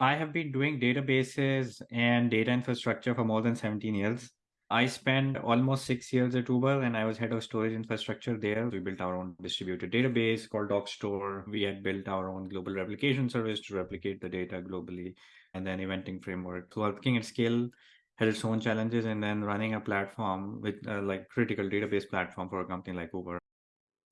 I have been doing databases and data infrastructure for more than 17 years. I spent almost six years at Uber and I was head of storage infrastructure there. We built our own distributed database called DocStore. We had built our own global replication service to replicate the data globally and then eventing framework. So working at scale had its own challenges and then running a platform with uh, like critical database platform for a company like Uber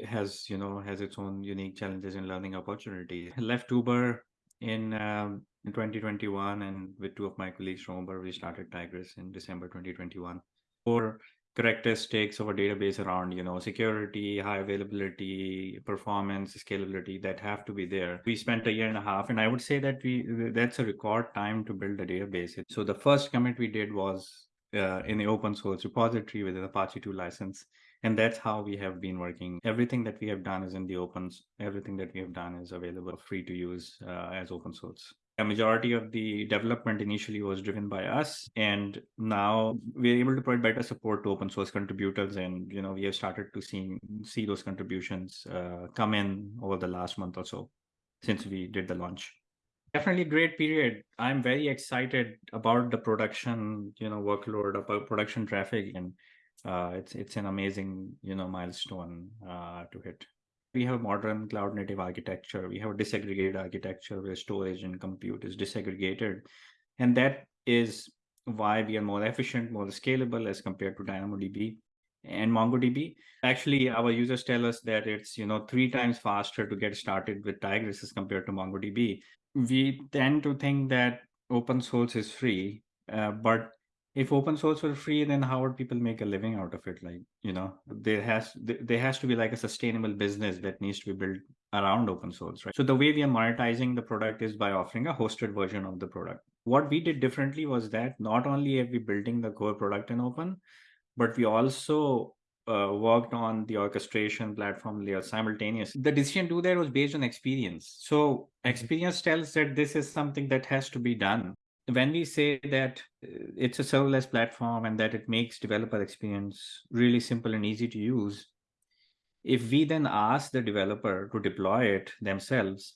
has, you know, has its own unique challenges and learning opportunities. Left Uber in um, in 2021 and with two of my colleagues from Uber, we started Tigris in December 2021. Four characteristics of a database around, you know, security, high availability, performance, scalability that have to be there. We spent a year and a half, and I would say that we that's a record time to build a database. So the first commit we did was uh, in the open source repository with an Apache 2 license. And that's how we have been working. Everything that we have done is in the open. Everything that we have done is available free to use uh, as open source a majority of the development initially was driven by us and now we're able to provide better support to open source contributors and you know we have started to see see those contributions uh, come in over the last month or so since we did the launch definitely great period i'm very excited about the production you know workload about production traffic and uh, it's it's an amazing you know milestone uh, to hit we have a modern cloud native architecture. We have a disaggregated architecture where storage and compute is disaggregated. And that is why we are more efficient, more scalable as compared to DynamoDB and MongoDB. Actually, our users tell us that it's you know three times faster to get started with Tigris as compared to MongoDB. We tend to think that open source is free, uh, but if open source were free then how would people make a living out of it like you know there has there has to be like a sustainable business that needs to be built around open source right so the way we are monetizing the product is by offering a hosted version of the product what we did differently was that not only are we building the core product in open but we also uh, worked on the orchestration platform layer simultaneously. The decision to do that was based on experience. So mm-hmm. experience tells that this is something that has to be done when we say that uh, it's a serverless platform and that it makes developer experience really simple and easy to use, if we then ask the developer to deploy it themselves,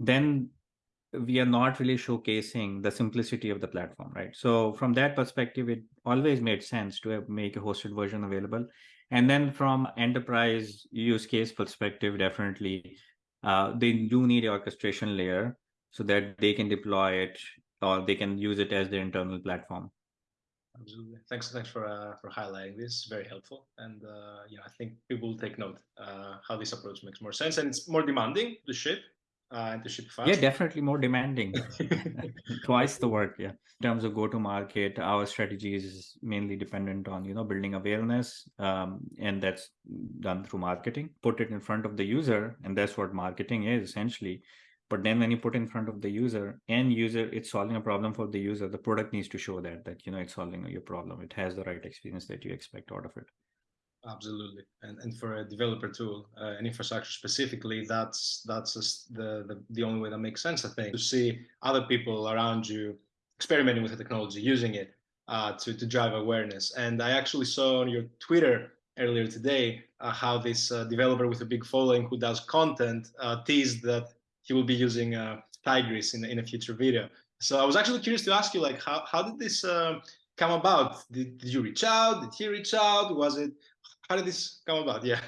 then we are not really showcasing the simplicity of the platform, right? So from that perspective, it always made sense to make a hosted version available. And then from enterprise use case perspective, definitely, uh, they do need orchestration layer so that they can deploy it or they can use it as their internal platform. Absolutely. Thanks, thanks for uh, for highlighting this. Very helpful, and uh, you know, I think people will take note uh, how this approach makes more sense, and it's more demanding to ship uh, and to ship fast. Yeah, definitely more demanding. Twice the work. Yeah. In terms of go to market, our strategy is mainly dependent on you know building awareness, um, and that's done through marketing. Put it in front of the user, and that's what marketing is essentially but then when you put in front of the user and user it's solving a problem for the user the product needs to show that that you know it's solving your problem. It has the right experience that you expect out of it. Absolutely. And and for a developer tool uh, an infrastructure specifically that's that's the, the the only way that makes sense i think. To see other people around you experimenting with the technology using it uh, to to drive awareness. And i actually saw on your twitter earlier today uh, how this uh, developer with a big following who does content uh, teased that he will be using uh, Tigris in, in a future video. So I was actually curious to ask you, like, how, how did this uh, come about? Did, did you reach out? Did he reach out? Was it, how did this come about? Yeah.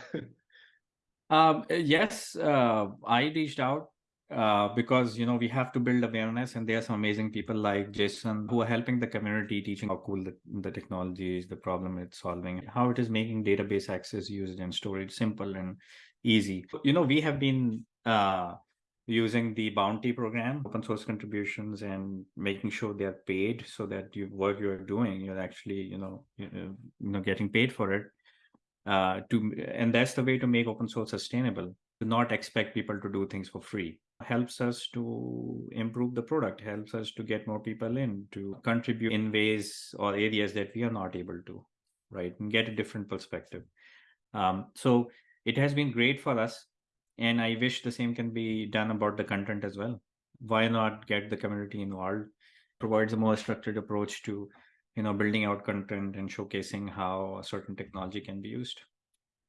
um, yes, uh, I reached out uh, because, you know, we have to build awareness and there are some amazing people like Jason who are helping the community, teaching how cool the, the technology is, the problem it's solving, how it is making database access used and storage simple and easy. You know, we have been uh, using the bounty program, open source contributions, and making sure they're paid so that you work you're doing, you're actually, you know, you know, getting paid for it. Uh, to and that's the way to make open source sustainable. To not expect people to do things for free helps us to improve the product, helps us to get more people in to contribute in ways or areas that we are not able to, right? And get a different perspective. Um, so it has been great for us and i wish the same can be done about the content as well. Why not get the community involved? Provides a more structured approach to you know building out content and showcasing how a certain technology can be used.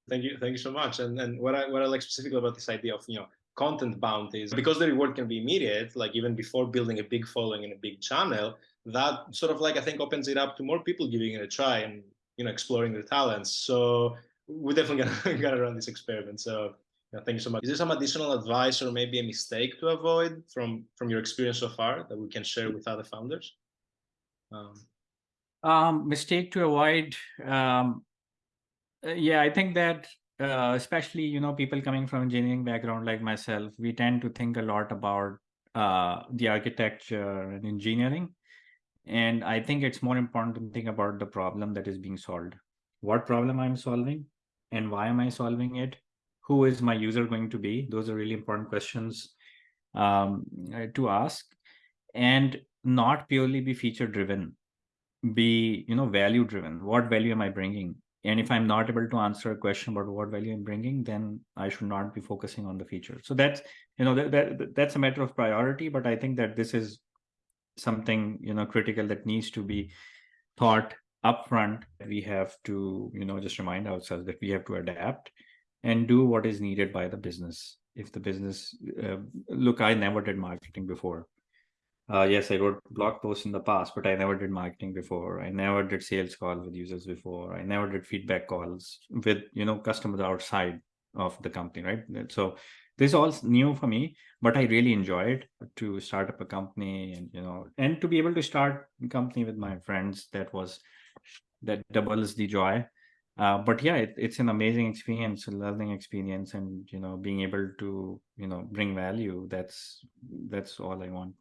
Thank you thank you so much. And and what i what i like specifically about this idea of you know content bounties because the reward can be immediate like even before building a big following and a big channel that sort of like i think opens it up to more people giving it a try and you know exploring their talents. So we're definitely gonna, gonna run this experiment. So yeah, thank you so much. Is there some additional advice or maybe a mistake to avoid from from your experience so far that we can share with other founders? Um, um, mistake to avoid. Um, uh, yeah, I think that uh, especially you know people coming from engineering background like myself, we tend to think a lot about uh, the architecture and engineering, and I think it's more important to think about the problem that is being solved. What problem I'm solving, and why am I solving it? Who is my user going to be? Those are really important questions um, uh, to ask and not purely be feature driven, be, you know, value driven. What value am I bringing? And if I'm not able to answer a question about what value I'm bringing, then I should not be focusing on the feature. So that's, you know, that, that that's a matter of priority, but I think that this is something, you know, critical that needs to be thought upfront. We have to, you know, just remind ourselves that we have to adapt and do what is needed by the business. If the business, uh, look, I never did marketing before. Uh, yes, I wrote blog posts in the past, but I never did marketing before. I never did sales calls with users before. I never did feedback calls with you know customers outside of the company, right? So this is all new for me, but I really enjoyed to start up a company and you know and to be able to start a company with my friends. That was that doubles the joy uh, but yeah it, it's an amazing experience a learning experience and you know being able to you know bring value that's that's all i want